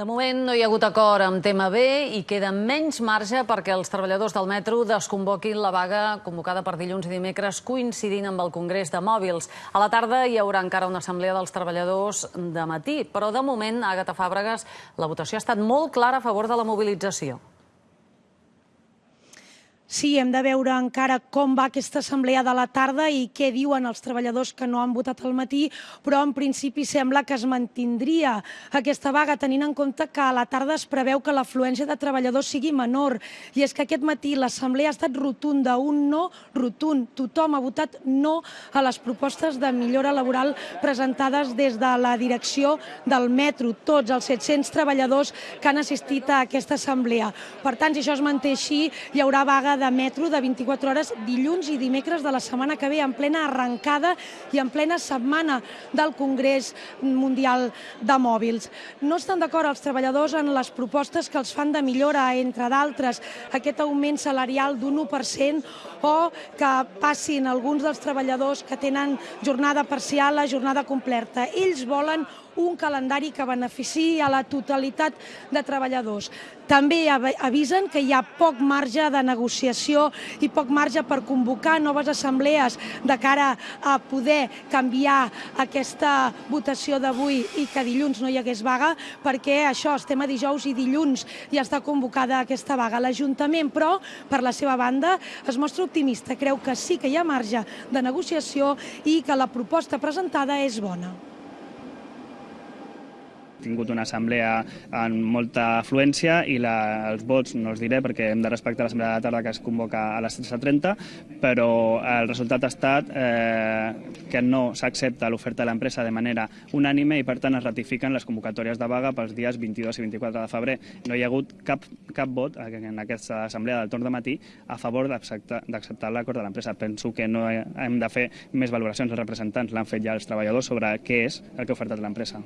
De moment no hi ha hagut acord amb tema B i queda menys marge perquè els treballadors del metro desconvoquin la vaga convocada per dilluns i dimecres coincidint amb el Congrés de Mòbils. A la tarda hi haurà encara una assemblea dels treballadors de matí, però de moment, Àgata Fàbregas, la votació ha estat molt clara a favor de la mobilització. Sí, hem de veure encara com va aquesta assemblea de la tarda i què diuen els treballadors que no han votat al matí, però en principi sembla que es mantindria aquesta vaga, tenint en compte que a la tarda es preveu que l'afluència de treballadors sigui menor. I és que aquest matí l'assemblea ha estat rotunda, un no rotund. Tothom ha votat no a les propostes de millora laboral presentades des de la direcció del metro, tots els 700 treballadors que han assistit a aquesta assemblea. Per tant, si això es manté així, hi haurà vaga de metro de 24 hores dilluns i dimecres de la setmana que ve, en plena arrencada i en plena setmana del Congrés Mundial de Mòbils. No estan d'acord els treballadors en les propostes que els fan de millora, entre d'altres, aquest augment salarial d'un 1% o que passin alguns dels treballadors que tenen jornada parcial a jornada completa. Ells volen un calendari que beneficiï a la totalitat de treballadors. També avisen que hi ha poc marge de negociació i poc marge per convocar noves assemblees de cara a poder canviar aquesta votació d'avui i que dilluns no hi hagués vaga, perquè això, estem a dijous i dilluns ja està convocada aquesta vaga. L'Ajuntament, però, per la seva banda, es mostra optimista, creu que sí que hi ha marge de negociació i que la proposta presentada és bona tingut una assemblea amb molta afluència i la, els vots no els diré perquè hem de respectar l'assemblea de la tarda que es convoca a les 13.30, però el resultat ha estat eh, que no s'accepta l'oferta de l'empresa de manera unànime i per tant es ratifiquen les convocatòries de vaga pels dies 22 i 24 de febrer. No hi ha hagut cap, cap vot en aquesta assemblea del torn de matí a favor d'acceptar l'acord de l'empresa. Penso que no hem de fer més valoracions, els representants l'han fet ja els treballadors sobre què és el que ha ofertat l'empresa.